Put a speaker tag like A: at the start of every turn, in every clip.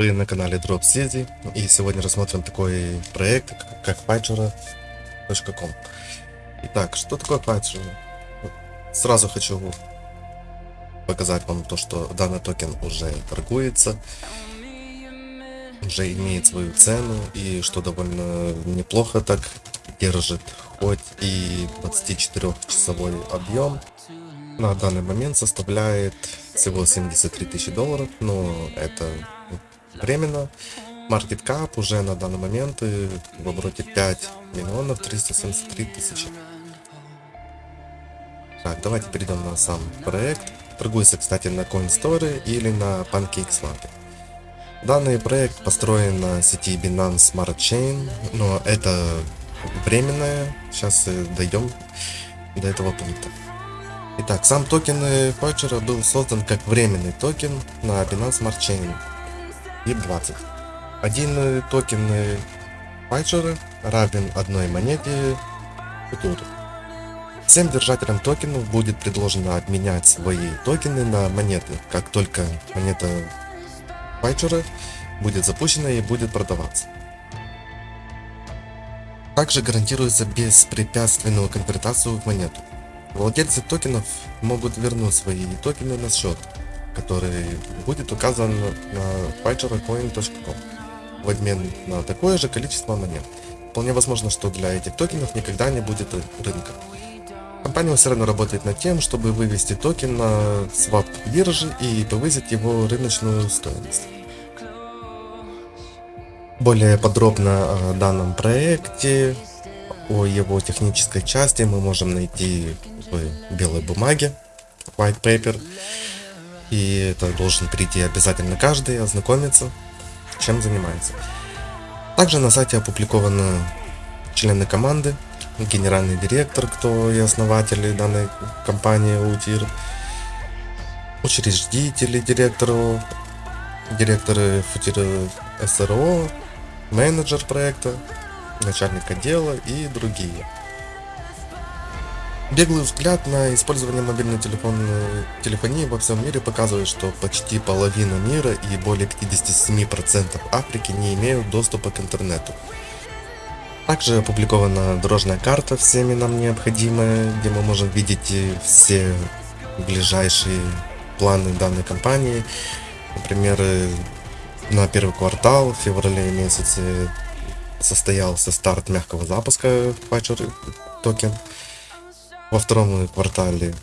A: Вы на канале Drop City. И сегодня рассмотрим такой проект как Patcher.com Итак, что такое Patcher? Сразу хочу показать вам то, что данный токен уже торгуется, уже имеет свою цену и что довольно неплохо так держит хоть и 24 часовой объем. На данный момент составляет всего 73 тысячи долларов, но это временно. Market Cap уже на данный момент в обороте 5 миллионов 373 тысячи. Так, давайте перейдем на сам проект. Торгуется, кстати, на CoinStore или на PancakeSwap. Данный проект построен на сети Binance Smart Chain, но это временное. Сейчас дойдем до этого пункта. Итак, сам токен Patcher был создан как временный токен на Binance Smart Chain BEP20. Один токен Patcher равен одной монете Future. Всем держателям токенов будет предложено обменять свои токены на монеты, как только монета Patcher будет запущена и будет продаваться. Также гарантируется беспрепятственную конвертацию в монету. Владельцы токенов могут вернуть свои токены на счет, который будет указан на patchercoin.com в обмен на такое же количество монет. Вполне возможно, что для этих токенов никогда не будет рынка. Компания все равно работает над тем, чтобы вывести токен на свап биржи и повысить его рыночную стоимость. Более подробно о данном проекте, о его технической части мы можем найти в белой бумаге, white paper. И это должен прийти обязательно каждый, ознакомиться, чем занимается. Также на сайте опубликованы члены команды, генеральный директор, кто и основатели данной компании УТИР, учредители директору, директоры ФУТИР СРО, менеджер проекта, начальник отдела и другие. Беглый взгляд на использование мобильной телефонной телефонии во всем мире показывает, что почти половина мира и более 57% Африки не имеют доступа к интернету. Также опубликована дорожная карта всеми нам необходимая, где мы можем видеть все ближайшие планы данной компании. Например, на первый квартал в феврале месяце состоялся старт мягкого запуска Patcher токен. Во втором квартале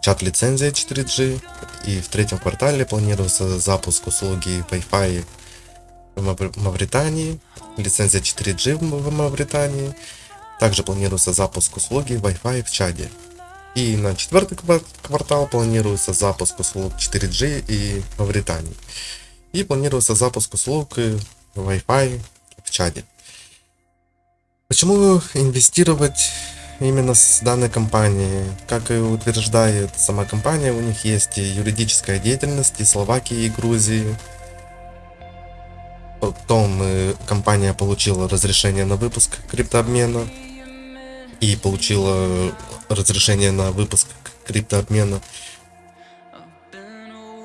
A: чат лицензия 4G и в третьем квартале планируется запуск услуги Wi-Fi в Мавритании, лицензия 4G в Мавритании. Также планируется запуск услуги Wi-Fi в Чаде. И на четвертый квартал планируется запуск услуг 4G и Мавритании. И планируется запуск услуг Wi-Fi в Чаде. Почему инвестировать именно с данной компанией. Как и утверждает сама компания, у них есть юридическая деятельность и Словакии, и Грузии. Потом э, компания получила разрешение на выпуск криптообмена и получила разрешение на выпуск криптообмена.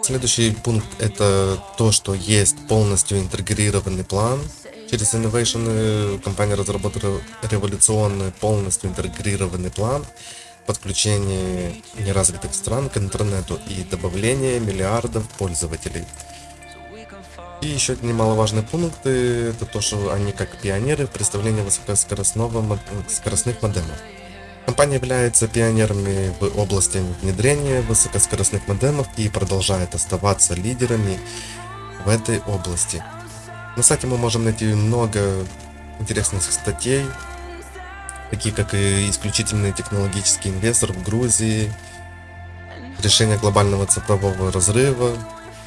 A: Следующий пункт это то, что есть полностью интегрированный план Через Innovation э, компания разработала революционный, полностью интегрированный план подключения неразвитых стран к интернету и добавления миллиардов пользователей. И еще немаловажный пункт это то, что они как пионеры в представлении высокоскоростного скоростных модемов. Компания является пионерами в области внедрения высокоскоростных модемов и продолжает оставаться лидерами в этой области. На сайте мы можем найти много интересных статей, такие как и исключительный технологический инвестор в Грузии, решение глобального цифрового разрыва,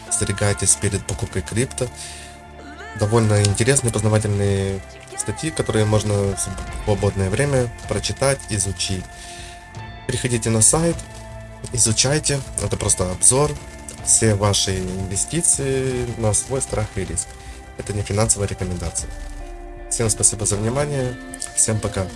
A: остерегайтесь перед покупкой крипто. Довольно интересные, познавательные статьи, которые можно в свободное время прочитать, изучить. Переходите на сайт, изучайте, это просто обзор, все ваши инвестиции на свой страх и риск. Это не финансовая рекомендация. Всем спасибо за внимание. Всем пока.